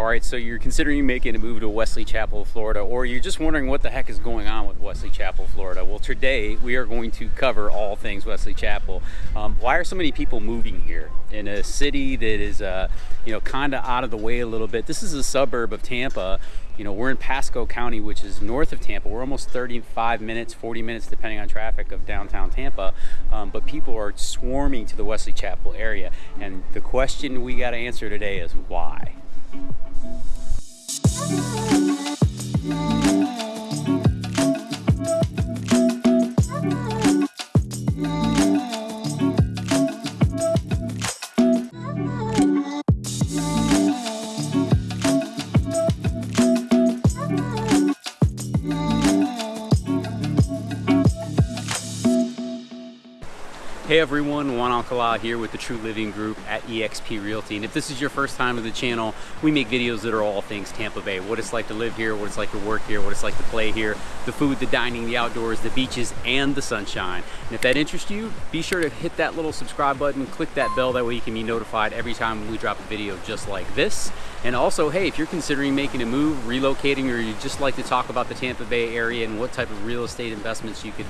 All right, so you're considering making a move to Wesley Chapel, Florida, or you're just wondering what the heck is going on with Wesley Chapel, Florida. Well, today we are going to cover all things Wesley Chapel. Um, why are so many people moving here in a city that is, uh, you know, kind of out of the way a little bit? This is a suburb of Tampa. You know, we're in Pasco County, which is north of Tampa. We're almost 35 minutes, 40 minutes, depending on traffic of downtown Tampa. Um, but people are swarming to the Wesley Chapel area. And the question we got to answer today is why? Thank you. Everyone, Juan Alcala here with the True Living Group at eXp Realty. And if this is your first time to the channel, we make videos that are all things Tampa Bay. What it's like to live here, what it's like to work here, what it's like to play here, the food, the dining, the outdoors, the beaches, and the sunshine. And if that interests you, be sure to hit that little subscribe button, click that bell, that way you can be notified every time we drop a video just like this. And also, hey, if you're considering making a move, relocating, or you just like to talk about the Tampa Bay area and what type of real estate investments you could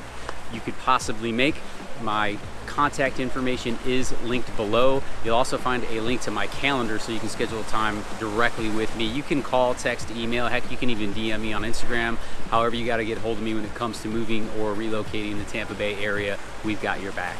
you could possibly make, my contact information is linked below. You'll also find a link to my calendar so you can schedule a time directly with me. You can call, text, email, heck, you can even DM me on Instagram. However you gotta get hold of me when it comes to moving or relocating the Tampa Bay area, we've got your back.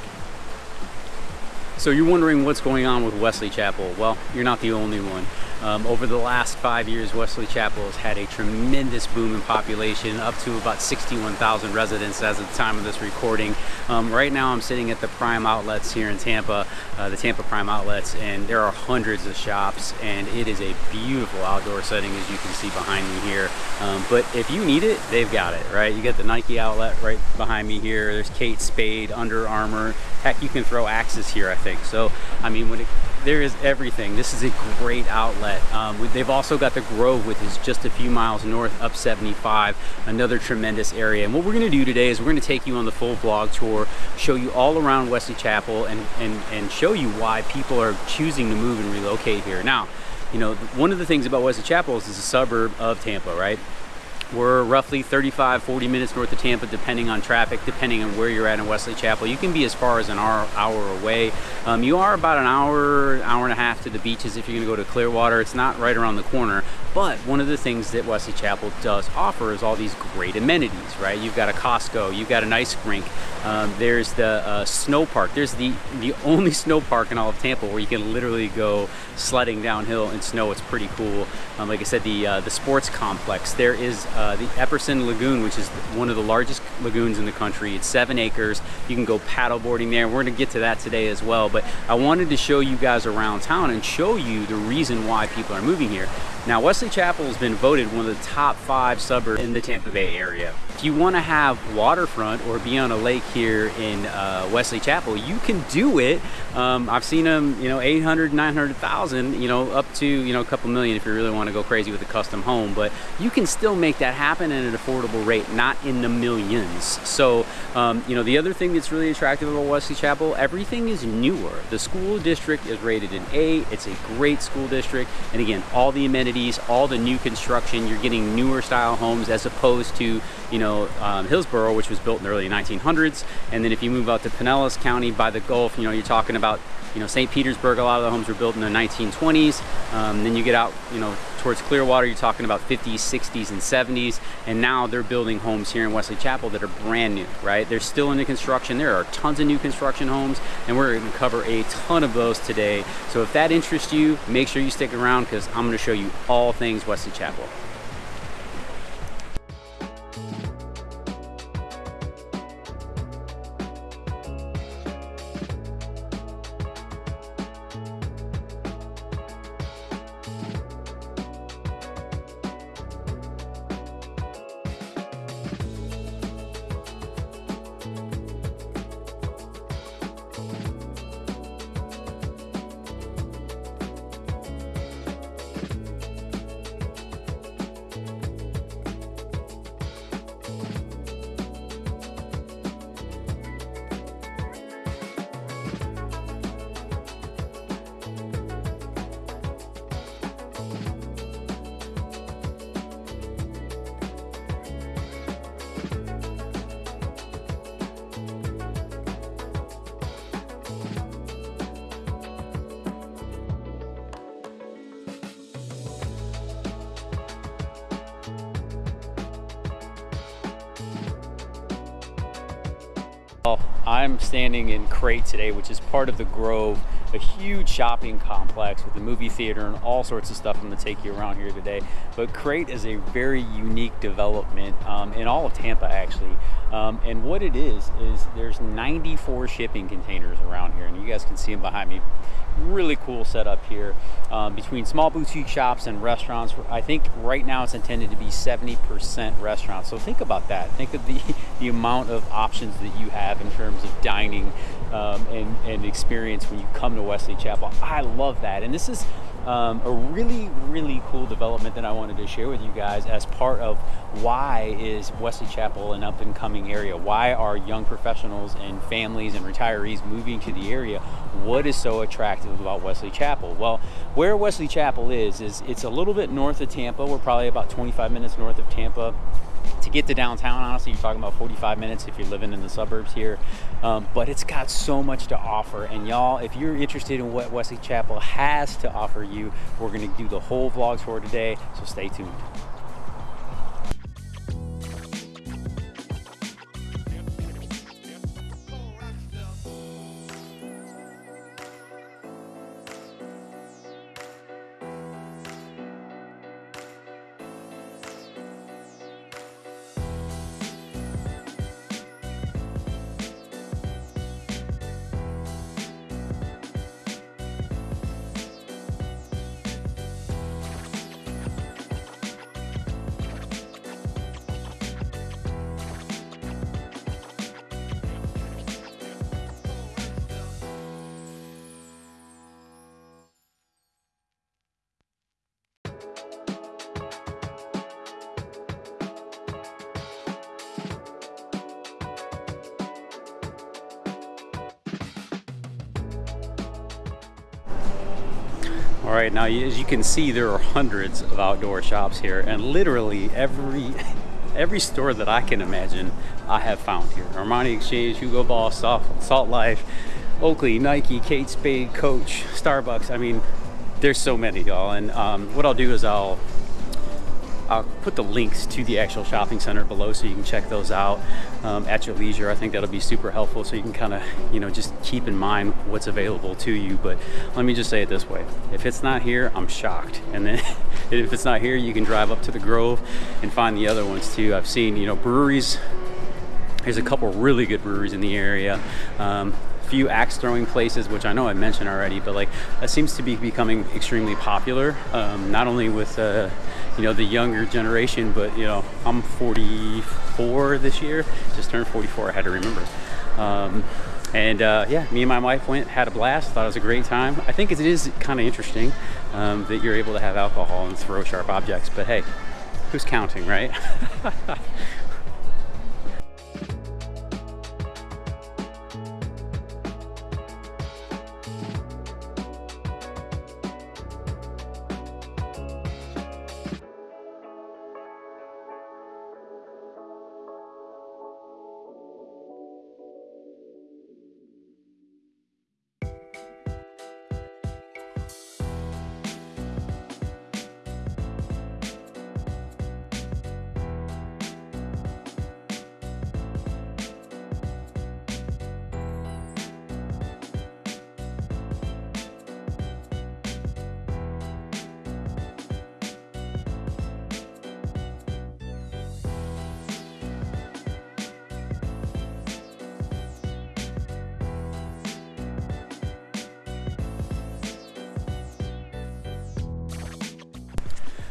So you're wondering what's going on with Wesley Chapel. Well, you're not the only one. Um, over the last five years, Wesley Chapel has had a tremendous boom in population, up to about 61,000 residents as of the time of this recording. Um, right now, I'm sitting at the Prime Outlets here in Tampa, uh, the Tampa Prime Outlets, and there are hundreds of shops, and it is a beautiful outdoor setting, as you can see behind me here. Um, but if you need it, they've got it, right? You got the Nike outlet right behind me here. There's Kate Spade, Under Armour. Heck, you can throw axes here, I think. So, I mean, when it there is everything. This is a great outlet. Um, they've also got the Grove, which is just a few miles north up 75, another tremendous area. And what we're gonna do today is we're gonna take you on the full vlog tour, show you all around Wesley Chapel and, and, and show you why people are choosing to move and relocate here. Now, you know, one of the things about Wesley Chapel is it's a suburb of Tampa, right? We're roughly 35, 40 minutes north of Tampa, depending on traffic, depending on where you're at in Wesley Chapel. You can be as far as an hour, hour away. Um, you are about an hour, hour and a half to the beaches if you're gonna go to Clearwater. It's not right around the corner, but one of the things that Wesley Chapel does offer is all these great amenities, right? You've got a Costco, you've got an ice rink, um, there's the uh, snow park. There's the, the only snow park in all of Tampa where you can literally go sledding downhill in snow. It's pretty cool. Um, like I said, the, uh, the sports complex. There is uh, Uh, the Epperson Lagoon, which is one of the largest lagoons in the country. It's seven acres. You can go paddleboarding there. We're gonna get to that today as well. But I wanted to show you guys around town and show you the reason why people are moving here. Now, Wesley Chapel has been voted one of the top five suburbs in the Tampa Bay area. If you want to have waterfront or be on a lake here in uh, Wesley Chapel, you can do it. Um, I've seen them, you know, 800, 900,000, you know, up to, you know, a couple million if you really want to go crazy with a custom home. But you can still make that happen at an affordable rate, not in the millions. So, um, you know, the other thing that's really attractive about Wesley Chapel, everything is newer. The school district is rated an A. It's a great school district. And again, all the amenities, all the new construction, you're getting newer style homes as opposed to, you know, um, Hillsborough, which was built in the early 1900s. And then if you move out to Pinellas County by the Gulf, you know, you're talking about, you know, St. Petersburg, a lot of the homes were built in the 1920s. Um, then you get out, you know, towards Clearwater, you're talking about 50s, 60s, and 70s. And now they're building homes here in Wesley Chapel that are brand new, right? They're still into construction. There are tons of new construction homes, and we're gonna cover a ton of those today. So if that interests you, make sure you stick around because I'm gonna show you all things Wesley Chapel. I'm standing in Krate today, which is part of the Grove, a huge shopping complex with a movie theater and all sorts of stuff. I'm going to take you around here today. But Krate is a very unique development um, in all of Tampa, actually. Um, and what it is, is there's 94 shipping containers around here, and you guys can see them behind me really cool setup here um, between small boutique shops and restaurants. I think right now it's intended to be 70% restaurants. So think about that. Think of the, the amount of options that you have in terms of dining um, and, and experience when you come to Wesley Chapel. I love that. And this is um, a really, really cool development that I wanted to share with you guys as part of why is Wesley Chapel an up and coming area? Why are young professionals and families and retirees moving to the area? What is so attractive about Wesley Chapel? Well, where Wesley Chapel is, is it's a little bit north of Tampa. We're probably about 25 minutes north of Tampa to get to downtown honestly you're talking about 45 minutes if you're living in the suburbs here. Um, but it's got so much to offer. And y'all if you're interested in what wesley chapel has to offer you we're going to do the whole vlogs for today so stay tuned All right, now as you can see, there are hundreds of outdoor shops here and literally every every store that I can imagine I have found here. Armani Exchange, Hugo Boss, Salt, Salt Life, Oakley, Nike, Kate Spade, Coach, Starbucks. I mean, there's so many, y'all. And um, what I'll do is I'll I'll put the links to the actual shopping center below so you can check those out um, at your leisure. I think that'll be super helpful so you can kind of, you know, just keep in mind what's available to you. But let me just say it this way. If it's not here, I'm shocked. And then if it's not here, you can drive up to the Grove and find the other ones too. I've seen, you know, breweries. There's a couple really good breweries in the area. Um, few axe throwing places, which I know I mentioned already, but like that seems to be becoming extremely popular. Um, not only with uh, you know the younger generation, but you know I'm 44 this year, just turned 44. I had to remember. Um, and uh, yeah, me and my wife went, had a blast, thought it was a great time. I think it is kind of interesting um, that you're able to have alcohol and throw sharp objects, but hey, who's counting, right?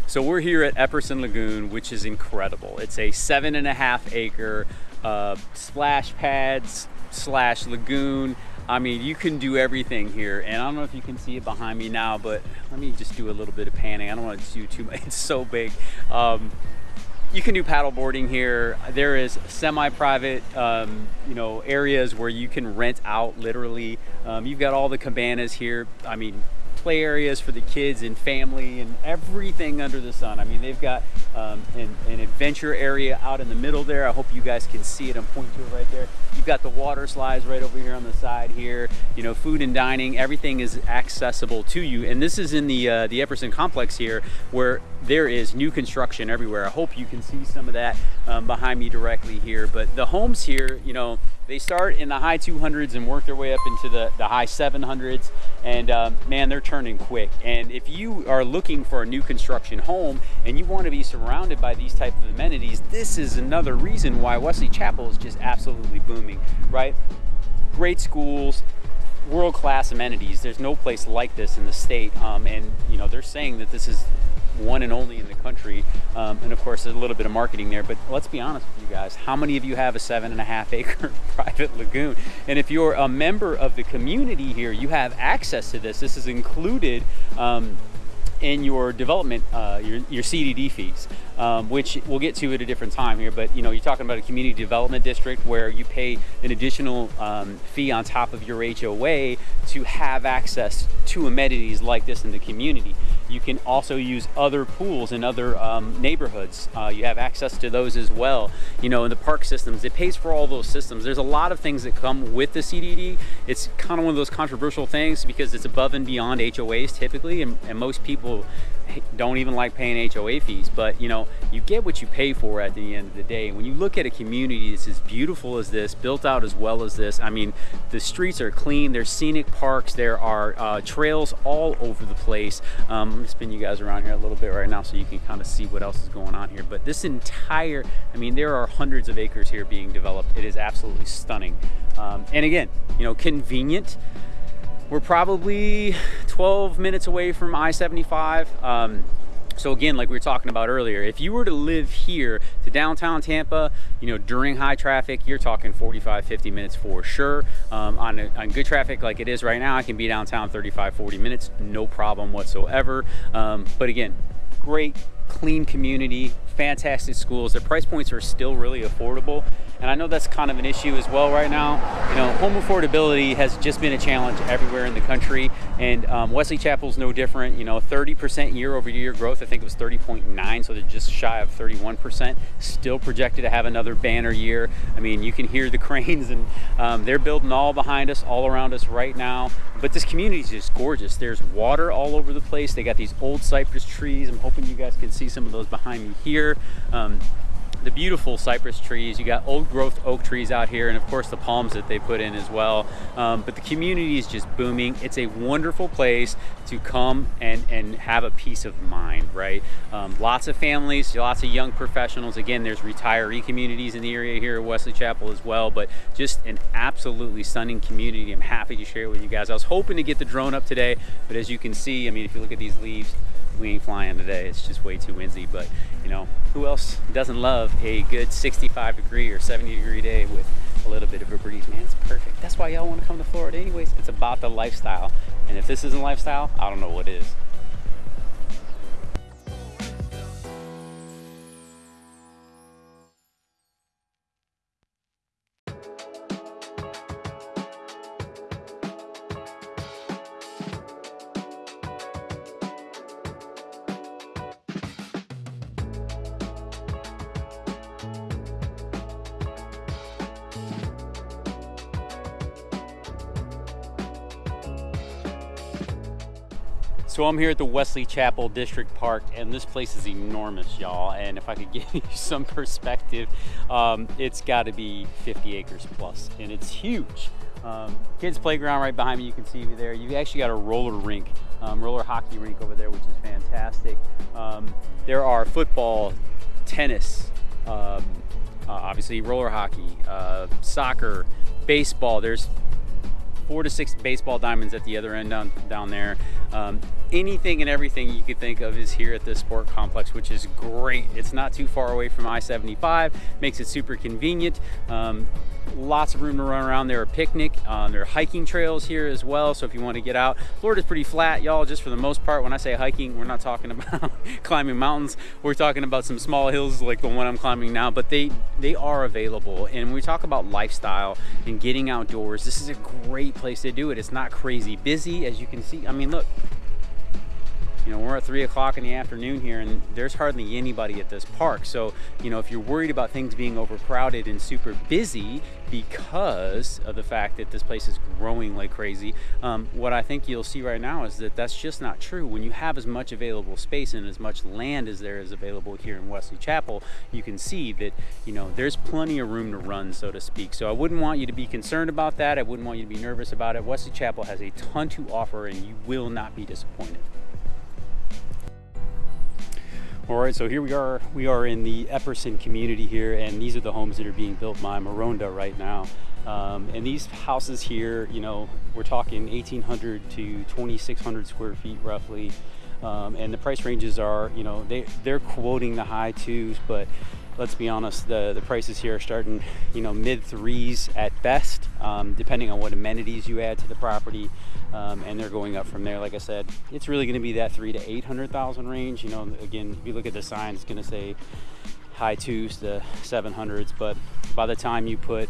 So we're here at Epperson Lagoon, which is incredible. It's a seven and a half acre uh, splash pads slash lagoon. I mean, you can do everything here. And I don't know if you can see it behind me now, but let me just do a little bit of panning. I don't want to do too much, it's so big. Um, you can do paddle boarding here. There is semi-private, um, you know, areas where you can rent out literally. Um, you've got all the cabanas here. I mean, play areas for the kids and family and everything under the sun. I mean, they've got um, an, an, adventure area out in the middle there. I hope you guys can see it. I'm pointing to it right there. You've got the water slides right over here on the side here. You know, food and dining, everything is accessible to you. And this is in the uh, the Epperson complex here, where there is new construction everywhere. I hope you can see some of that um, behind me directly here. But the homes here, you know, they start in the high 200s and work their way up into the, the high 700s. And um, man, they're turning quick. And if you are looking for a new construction home and you want to be surrounded by these type of amenities, this is another reason why Wesley Chapel is just absolutely booming, right? Great schools, world-class amenities. There's no place like this in the state. Um, and you know, they're saying that this is one and only in the country. Um, and of course, there's a little bit of marketing there. But let's be honest with you guys. How many of you have a seven and a half acre private lagoon? And if you're a member of the community here, you have access to this. This is included um, in your development, uh, your, your CDD fees, um, which we'll get to at a different time here. But you know, you're talking about a community development district where you pay an additional um, fee on top of your HOA to have access to amenities like this in the community. You can also use other pools in other um, neighborhoods. Uh, you have access to those as well. You know, in the park systems, it pays for all those systems. There's a lot of things that come with the CDD. It's kind of one of those controversial things because it's above and beyond HOAs typically, and, and most people don't even like paying HOA fees, but you know, you get what you pay for at the end of the day. And when you look at a community that's as beautiful as this, built out as well as this, I mean, the streets are clean, there's scenic parks, there are uh, trails all over the place. Um, I'm gonna spin you guys around here a little bit right now so you can kind of see what else is going on here. But this entire, I mean, there are hundreds of acres here being developed. It is absolutely stunning. Um, and again, you know, convenient. We're probably 12 minutes away from I-75. Um, so again, like we were talking about earlier, if you were to live here to downtown Tampa, you know, during high traffic, you're talking 45, 50 minutes for sure. Um, on, a, on good traffic like it is right now, I can be downtown 35, 40 minutes, no problem whatsoever. Um, but again, great, clean community, fantastic schools. Their price points are still really affordable. And I know that's kind of an issue as well right now. You know, home affordability has just been a challenge everywhere in the country. And um, Wesley Chapel's no different. You know, 30% year over year growth. I think it was 30.9, so they're just shy of 31%. Still projected to have another banner year. I mean, you can hear the cranes and um, they're building all behind us, all around us right now. But this community is just gorgeous. There's water all over the place. They got these old cypress trees. I'm hoping you guys can see some of those behind me here. Um, the beautiful cypress trees. You got old growth oak trees out here and of course the palms that they put in as well. Um, but the community is just booming. It's a wonderful place to come and, and have a peace of mind, right? Um, lots of families, lots of young professionals. Again, there's retiree communities in the area here at Wesley Chapel as well, but just an absolutely stunning community. I'm happy to share it with you guys. I was hoping to get the drone up today, but as you can see, I mean, if you look at these leaves, we ain't flying today. It's just way too windy, but you know, who else doesn't love a good 65 degree or 70 degree day with a little bit of a breeze, man? It's perfect. That's why y'all want to come to Florida anyways. It's about the lifestyle. And if this isn't lifestyle, I don't know what is. So I'm here at the Wesley Chapel District Park and this place is enormous, y'all. And if I could give you some perspective, um, it's gotta be 50 acres plus and it's huge. Um, kids playground right behind me, you can see me there. You've actually got a roller rink, um, roller hockey rink over there, which is fantastic. Um, there are football, tennis, um, uh, obviously roller hockey, uh, soccer, baseball. There's four to six baseball diamonds at the other end down, down there. Um, anything and everything you could think of is here at this sport complex, which is great. It's not too far away from I-75, makes it super convenient. Um, lots of room to run around. There are picnic, um, there are hiking trails here as well. So if you want to get out, Florida's pretty flat, y'all. Just for the most part, when I say hiking, we're not talking about climbing mountains. We're talking about some small hills like the one I'm climbing now, but they they are available. And we talk about lifestyle and getting outdoors, this is a great place to do it. It's not crazy busy, as you can see. I mean, look, you know, we're at three o'clock in the afternoon here and there's hardly anybody at this park. So, you know, if you're worried about things being overcrowded and super busy because of the fact that this place is growing like crazy, um, what I think you'll see right now is that that's just not true. When you have as much available space and as much land as there is available here in Wesley Chapel, you can see that, you know, there's plenty of room to run, so to speak. So I wouldn't want you to be concerned about that. I wouldn't want you to be nervous about it. Wesley Chapel has a ton to offer and you will not be disappointed. All right, so here we are. We are in the Epperson community here, and these are the homes that are being built by Maronda right now. Um, and these houses here, you know, we're talking 1,800 to 2,600 square feet roughly. Um, and the price ranges are, you know, they, they're quoting the high twos, but let's be honest, the, the prices here are starting, you know, mid threes at best, um, depending on what amenities you add to the property. Um, and they're going up from there. Like I said, it's really going to be that three to 800,000 range. You know, again, if you look at the sign, it's going to say high twos to 700s, but by the time you put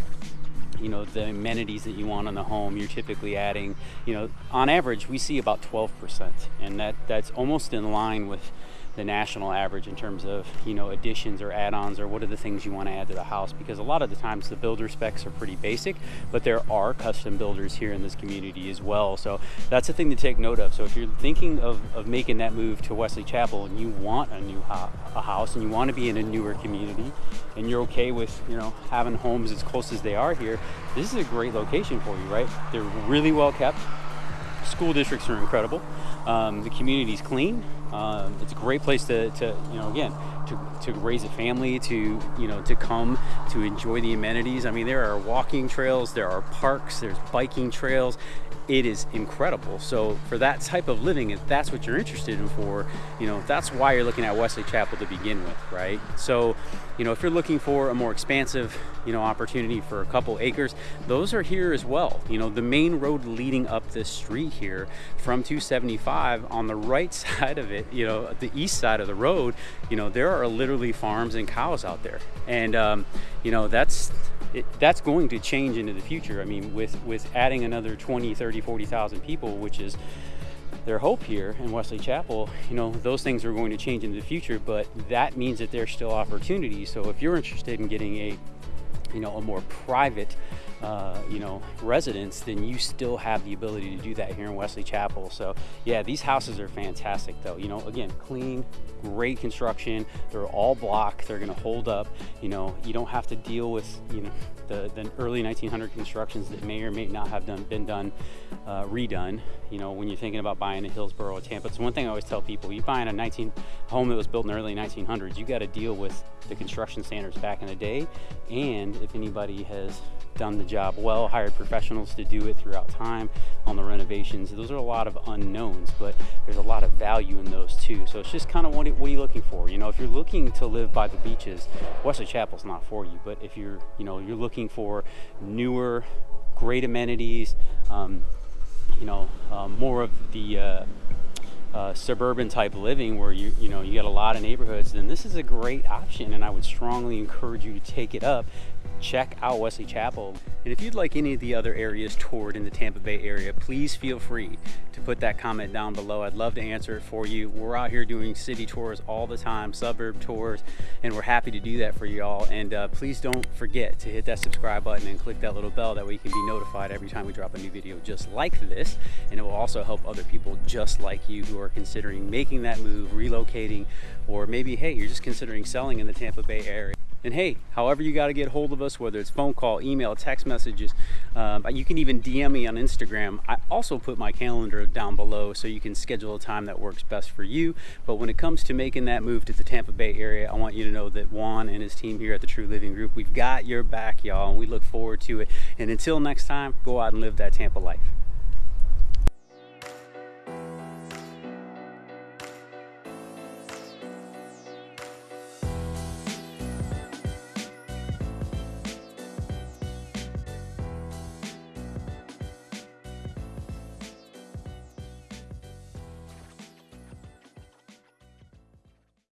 you know the amenities that you want on the home you're typically adding you know on average we see about 12% and that that's almost in line with the national average in terms of you know additions or add-ons or what are the things you want to add to the house? Because a lot of the times the builder specs are pretty basic but there are custom builders here in this community as well. So that's a thing to take note of. So if you're thinking of, of making that move to Wesley Chapel and you want a new ho a house and you want to be in a newer community and you're okay with you know having homes as close as they are here this is a great location for you right? They're really well kept. School districts are incredible. Um, the community's clean um, it's a great place to, to, you know, again, to, to raise a family, to, you know, to come to enjoy the amenities. I mean, there are walking trails, there are parks, there's biking trails. It is incredible. So for that type of living, if that's what you're interested in for, you know, that's why you're looking at Wesley Chapel to begin with, right? So, you know, if you're looking for a more expansive, you know, opportunity for a couple acres, those are here as well. You know, the main road leading up this street here from 275 on the right side of it, you know, the east side of the road, you know, there are literally farms and cows out there. And, um, you know, that's, it, that's going to change into the future. I mean, with, with adding another 20, 30, 40,000 people, which is their hope here in Wesley Chapel, you know, those things are going to change into the future, but that means that there's still opportunities. So if you're interested in getting a, you know, a more private uh, you know, residents, then you still have the ability to do that here in Wesley Chapel. So yeah, these houses are fantastic though. You know, again, clean, great construction. They're all block. They're to hold up. You know, you don't have to deal with, you know, the, the early 1900 constructions that may or may not have done been done uh, redone. You know, when you're thinking about buying a Hillsborough or Tampa, it's one thing I always tell people: you buying a 19 home that was built in the early 1900s, you got to deal with the construction standards back in the day, and if anybody has done the job well, hired professionals to do it throughout time on the renovations. Those are a lot of unknowns, but there's a lot of value in those too. So it's just kind of what, what are you looking for? You know, if you're looking to live by the beaches, Wesley Chapel's not for you. But if you're, you know, you're looking for newer, great amenities, um, you know, um, more of the uh, uh, suburban type living where you you know you got a lot of neighborhoods then this is a great option and I would strongly encourage you to take it up check out Wesley Chapel. And if you'd like any of the other areas toured in the Tampa Bay area, please feel free to put that comment down below. I'd love to answer it for you. We're out here doing city tours all the time, suburb tours, and we're happy to do that for y'all. And uh, please don't forget to hit that subscribe button and click that little bell. That way you can be notified every time we drop a new video just like this. And it will also help other people just like you who are considering making that move, relocating, or maybe, hey, you're just considering selling in the Tampa Bay area. And hey, however you got to get hold of us, whether it's phone call, email, text messages, um, you can even DM me on Instagram. I also put my calendar down below so you can schedule a time that works best for you. But when it comes to making that move to the Tampa Bay area, I want you to know that Juan and his team here at the True Living Group, we've got your back, y'all, and we look forward to it. And until next time, go out and live that Tampa life.